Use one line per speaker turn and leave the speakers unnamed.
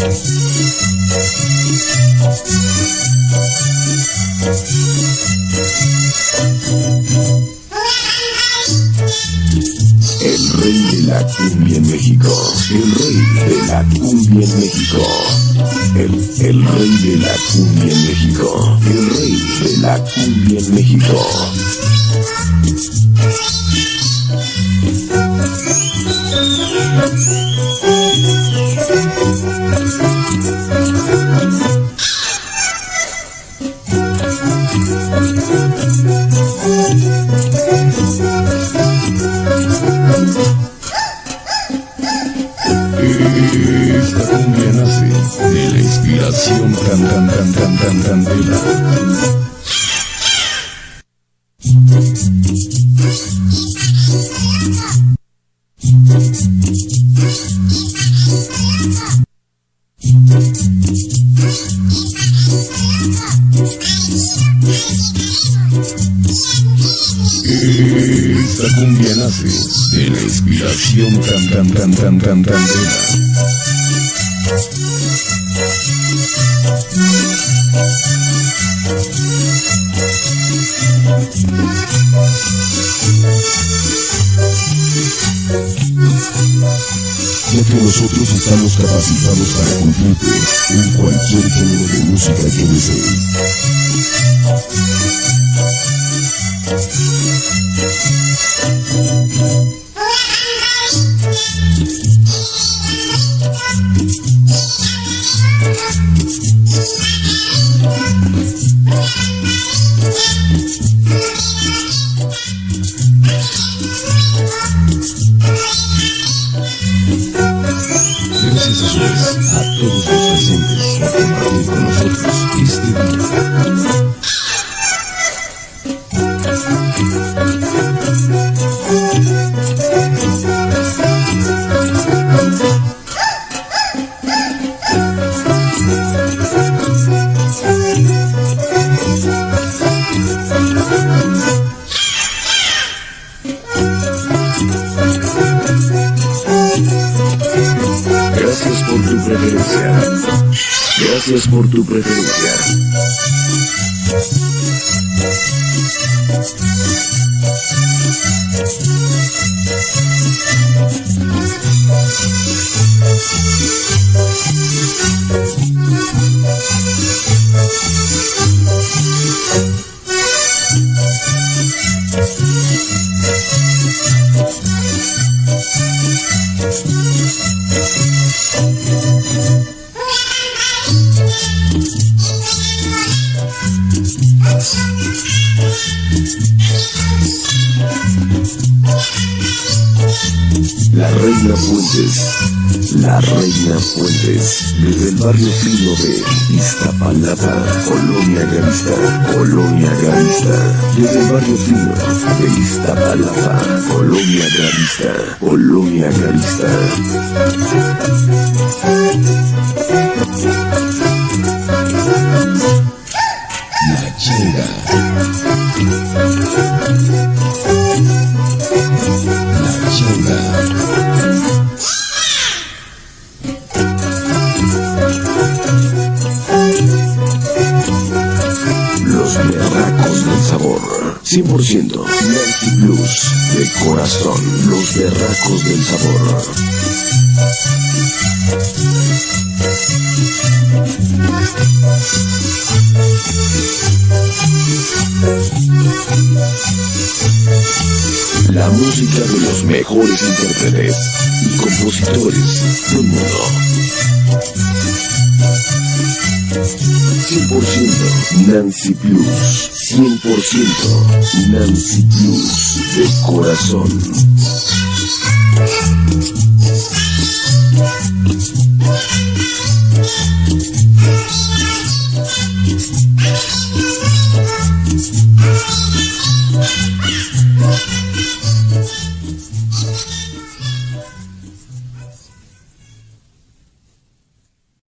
Thank El rey de la cumbia en México. El, el rey de la cumbia en México, el rey de la cumbia en México. Esta cumbia nace de la inspiración tan tan tan tan tan tan de la cumbia nace de la inspiración tan tan tan tan tan tan ya que nosotros estamos capacitados para cumplirte en cualquier género de música que desees. Gracias a todos os presentes, y con nosotros, este día. Gracias por tu preferencia. Gracias por tu preferencia. La Reina Fuentes, la Reina Fuentes, desde el barrio fino de Iztapalapa, Colonia Gavista, Colonia Gavista, desde el barrio fino de Iztapalapa, Colonia Gavista, Colonia Gavista. Los berracos del sabor, 100% Melty Blues de corazón. Los berracos del sabor. La música de los mejores intérpretes y compositores del mundo. 100% Nancy Plus. 100% Nancy Plus de corazón.